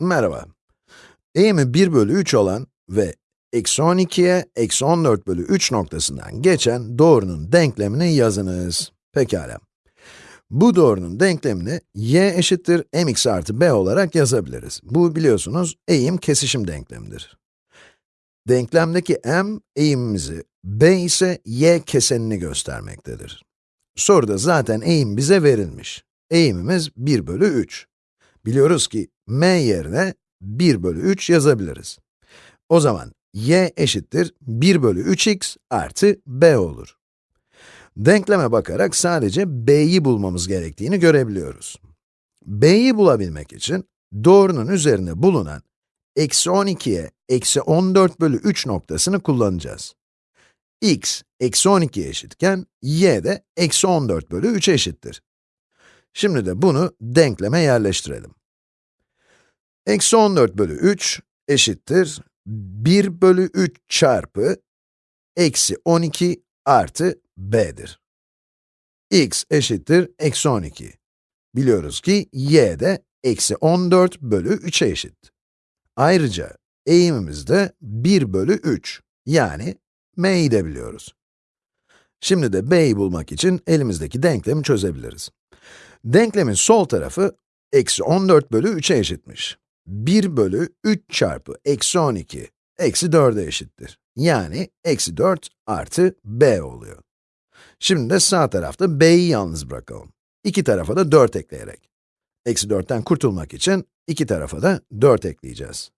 Merhaba. Eğimi 1 bölü 3 olan ve eksi 12'ye eksi 14 bölü 3 noktasından geçen doğrunun denklemini yazınız. Pekala. Bu doğrunun denklemini y eşittir mx artı b olarak yazabiliriz. Bu biliyorsunuz eğim kesişim denklemidir. Denklemdeki m eğimimizi, b ise y kesenini göstermektedir. Soruda zaten eğim bize verilmiş. Eğimimiz 1 bölü 3. Biliyoruz ki m yerine 1 bölü 3 yazabiliriz. O zaman y eşittir 1 bölü 3x artı b olur. Denkleme bakarak sadece b'yi bulmamız gerektiğini görebiliyoruz. b'yi bulabilmek için doğrunun üzerinde bulunan eksi 12'ye eksi 14 bölü 3 noktasını kullanacağız. x eksi 12 eşitken y de eksi 14 bölü 3 eşittir. Şimdi de bunu denkleme yerleştirelim. Eksi 14 bölü 3 eşittir 1 bölü 3 çarpı eksi 12 artı b'dir. x eşittir eksi 12. Biliyoruz ki y de eksi 14 bölü 3'e eşit. Ayrıca eğimimiz de 1 bölü 3, yani m'yi de biliyoruz. Şimdi de b'yi bulmak için elimizdeki denklemi çözebiliriz. Denklemin sol tarafı eksi 14 bölü 3'e eşitmiş. 1 bölü 3 çarpı eksi 12 eksi 4'e eşittir. Yani eksi 4 artı b oluyor. Şimdi de sağ tarafta b'yi yalnız bırakalım. İki tarafa da 4 ekleyerek. Eksi 4'ten kurtulmak için iki tarafa da 4 ekleyeceğiz.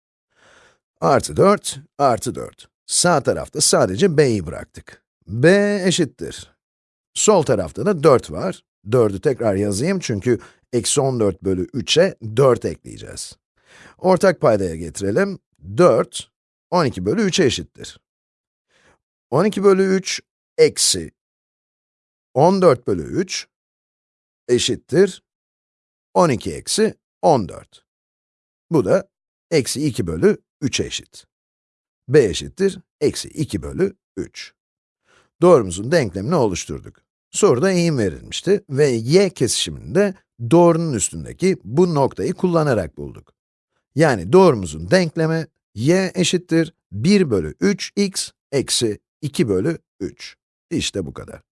Artı 4, artı 4. Sağ tarafta sadece b'yi bıraktık. b eşittir. Sol tarafta da 4 var. 4'ü tekrar yazayım çünkü eksi 14 bölü 3'e 4 ekleyeceğiz. Ortak paydaya getirelim. 4, 12 bölü 3'e eşittir. 12 bölü 3 eksi 14 bölü 3 eşittir 12 eksi 14. Bu da eksi 2 bölü 3 eşit. b eşittir eksi 2 bölü 3. Doğrumuzun denklemini oluşturduk. Soruda eğim verilmişti ve y kesişiminde doğrunun üstündeki bu noktayı kullanarak bulduk. Yani doğrumuzun denklemi y eşittir 1 bölü 3x eksi 2 bölü 3. İşte bu kadar.